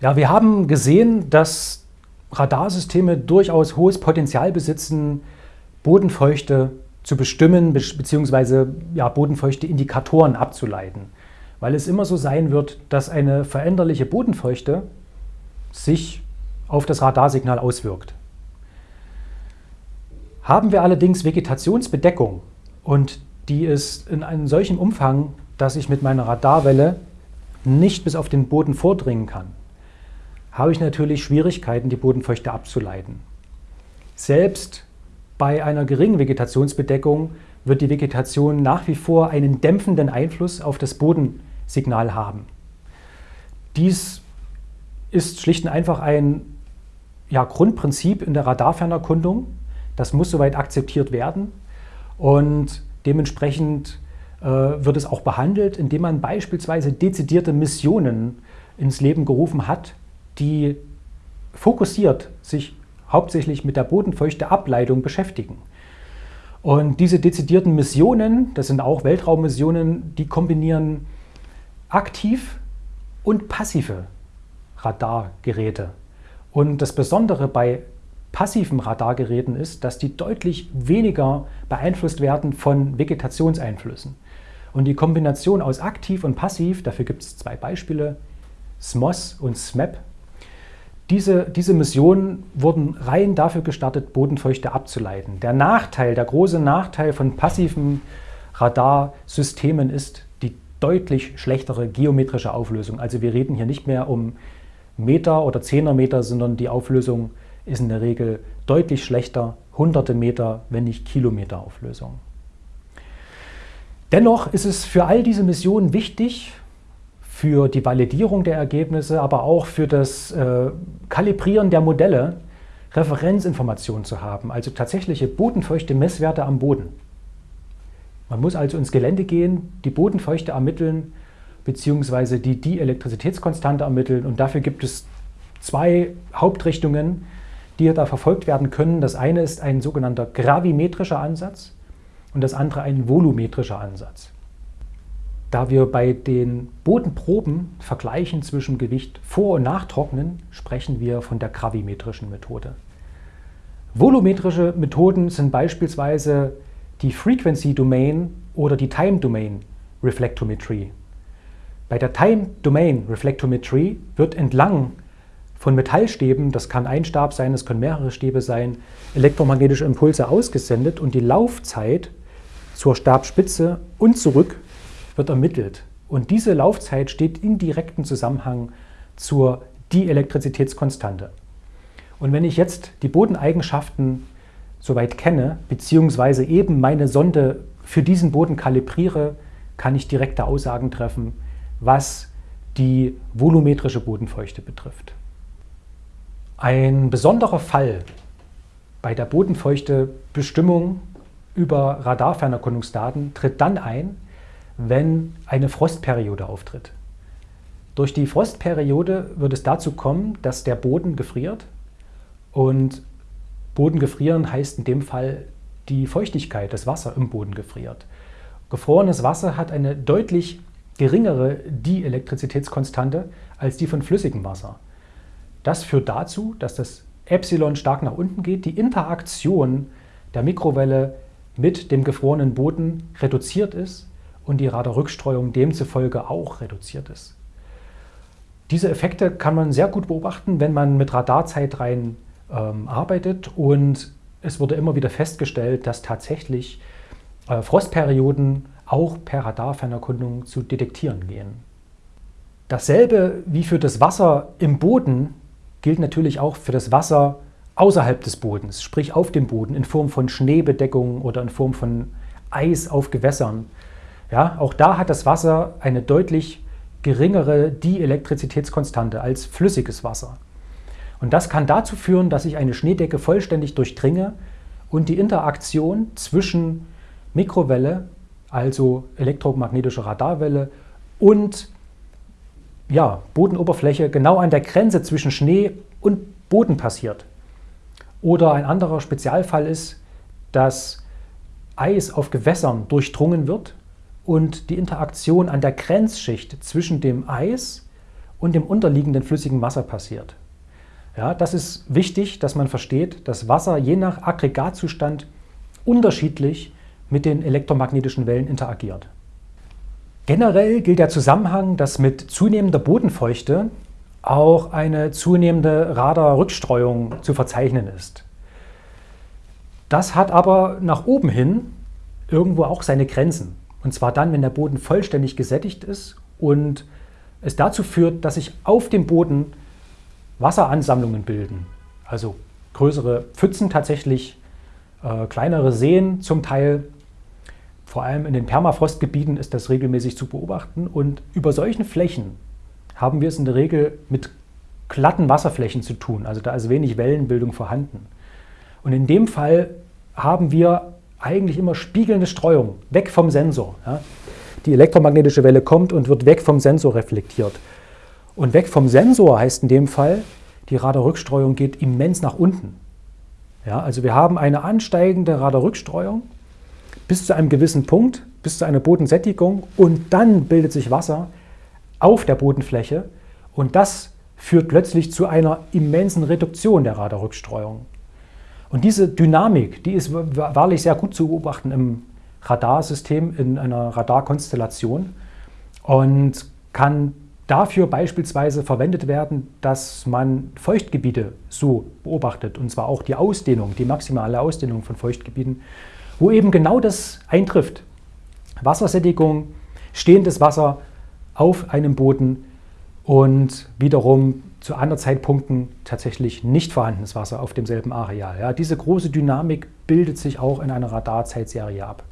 Ja, wir haben gesehen, dass Radarsysteme durchaus hohes Potenzial besitzen, Bodenfeuchte zu bestimmen bzw. Ja, bodenfeuchte Indikatoren abzuleiten. Weil es immer so sein wird, dass eine veränderliche Bodenfeuchte sich auf das Radarsignal auswirkt. Haben wir allerdings Vegetationsbedeckung und die ist in einem solchen Umfang, dass ich mit meiner Radarwelle nicht bis auf den Boden vordringen kann, habe ich natürlich Schwierigkeiten, die Bodenfeuchte abzuleiten. Selbst bei einer geringen Vegetationsbedeckung wird die Vegetation nach wie vor einen dämpfenden Einfluss auf das Bodensignal haben. Dies ist schlicht und einfach ein ja, Grundprinzip in der Radarfernerkundung. Das muss soweit akzeptiert werden und dementsprechend äh, wird es auch behandelt, indem man beispielsweise dezidierte Missionen ins Leben gerufen hat, die fokussiert sich hauptsächlich mit der bodenfeuchte Ableitung beschäftigen. Und diese dezidierten Missionen, das sind auch Weltraummissionen, die kombinieren aktiv und passive Radargeräte. Und das Besondere bei passiven Radargeräten ist, dass die deutlich weniger beeinflusst werden von Vegetationseinflüssen. Und die Kombination aus aktiv und passiv, dafür gibt es zwei Beispiele, SMOS und SMAP, diese, diese Missionen wurden rein dafür gestartet, Bodenfeuchte abzuleiten. Der Nachteil, der große Nachteil von passiven Radarsystemen ist die deutlich schlechtere geometrische Auflösung. Also wir reden hier nicht mehr um Meter oder Zehnermeter, sondern die Auflösung ist in der Regel deutlich schlechter, hunderte Meter, wenn nicht Kilometer Auflösung. Dennoch ist es für all diese Missionen wichtig, für die Validierung der Ergebnisse, aber auch für das äh, Kalibrieren der Modelle Referenzinformationen zu haben, also tatsächliche bodenfeuchte Messwerte am Boden. Man muss also ins Gelände gehen, die Bodenfeuchte ermitteln, beziehungsweise die Dielektrizitätskonstante ermitteln und dafür gibt es zwei Hauptrichtungen, die da verfolgt werden können. Das eine ist ein sogenannter gravimetrischer Ansatz und das andere ein volumetrischer Ansatz. Da wir bei den Bodenproben vergleichen zwischen Gewicht vor- und nachtrocknen, sprechen wir von der gravimetrischen Methode. Volumetrische Methoden sind beispielsweise die Frequency Domain oder die Time Domain Reflectometrie. Bei der Time Domain Reflectometrie wird entlang von Metallstäben, das kann ein Stab sein, das können mehrere Stäbe sein, elektromagnetische Impulse ausgesendet und die Laufzeit zur Stabspitze und zurück wird ermittelt. Und diese Laufzeit steht in direktem Zusammenhang zur Dielektrizitätskonstante. Und wenn ich jetzt die Bodeneigenschaften soweit kenne, beziehungsweise eben meine Sonde für diesen Boden kalibriere, kann ich direkte Aussagen treffen, was die volumetrische Bodenfeuchte betrifft. Ein besonderer Fall bei der Bodenfeuchtebestimmung über Radarfernerkundungsdaten tritt dann ein, wenn eine Frostperiode auftritt. Durch die Frostperiode wird es dazu kommen, dass der Boden gefriert und Boden gefrieren heißt in dem Fall die Feuchtigkeit, das Wasser im Boden gefriert. Gefrorenes Wasser hat eine deutlich geringere Dielektrizitätskonstante als die von flüssigem Wasser. Das führt dazu, dass das Epsilon stark nach unten geht, die Interaktion der Mikrowelle mit dem gefrorenen Boden reduziert ist und die Radarrückstreuung demzufolge auch reduziert ist. Diese Effekte kann man sehr gut beobachten, wenn man mit Radarzeitreihen ähm, arbeitet und es wurde immer wieder festgestellt, dass tatsächlich äh, Frostperioden auch per Radarfernerkundung zu detektieren gehen. Dasselbe wie für das Wasser im Boden gilt natürlich auch für das Wasser außerhalb des Bodens, sprich auf dem Boden in Form von Schneebedeckungen oder in Form von Eis auf Gewässern. Ja, auch da hat das Wasser eine deutlich geringere Dielektrizitätskonstante als flüssiges Wasser. Und das kann dazu führen, dass ich eine Schneedecke vollständig durchdringe und die Interaktion zwischen Mikrowelle, also elektromagnetische Radarwelle und ja, Bodenoberfläche genau an der Grenze zwischen Schnee und Boden passiert. Oder ein anderer Spezialfall ist, dass Eis auf Gewässern durchdrungen wird und die Interaktion an der Grenzschicht zwischen dem Eis und dem unterliegenden flüssigen Wasser passiert. Ja, das ist wichtig, dass man versteht, dass Wasser je nach Aggregatzustand unterschiedlich mit den elektromagnetischen Wellen interagiert. Generell gilt der Zusammenhang, dass mit zunehmender Bodenfeuchte auch eine zunehmende Radarrückstreuung zu verzeichnen ist. Das hat aber nach oben hin irgendwo auch seine Grenzen. Und zwar dann, wenn der Boden vollständig gesättigt ist und es dazu führt, dass sich auf dem Boden Wasseransammlungen bilden. Also größere Pfützen tatsächlich, äh, kleinere Seen zum Teil. Vor allem in den Permafrostgebieten ist das regelmäßig zu beobachten. Und über solchen Flächen haben wir es in der Regel mit glatten Wasserflächen zu tun. Also da ist wenig Wellenbildung vorhanden. Und in dem Fall haben wir eigentlich immer spiegelnde Streuung, weg vom Sensor. Ja. Die elektromagnetische Welle kommt und wird weg vom Sensor reflektiert. Und weg vom Sensor heißt in dem Fall, die Radarrückstreuung geht immens nach unten. Ja, also wir haben eine ansteigende Radarrückstreuung bis zu einem gewissen Punkt, bis zu einer Bodensättigung und dann bildet sich Wasser auf der Bodenfläche und das führt plötzlich zu einer immensen Reduktion der Radarrückstreuung. Und diese Dynamik, die ist wahrlich sehr gut zu beobachten im Radarsystem, in einer Radarkonstellation und kann dafür beispielsweise verwendet werden, dass man Feuchtgebiete so beobachtet, und zwar auch die Ausdehnung, die maximale Ausdehnung von Feuchtgebieten, wo eben genau das eintrifft. Wassersättigung, stehendes Wasser auf einem Boden und wiederum zu anderen Zeitpunkten tatsächlich nicht vorhandenes Wasser auf demselben Areal. Ja, diese große Dynamik bildet sich auch in einer Radarzeitserie ab.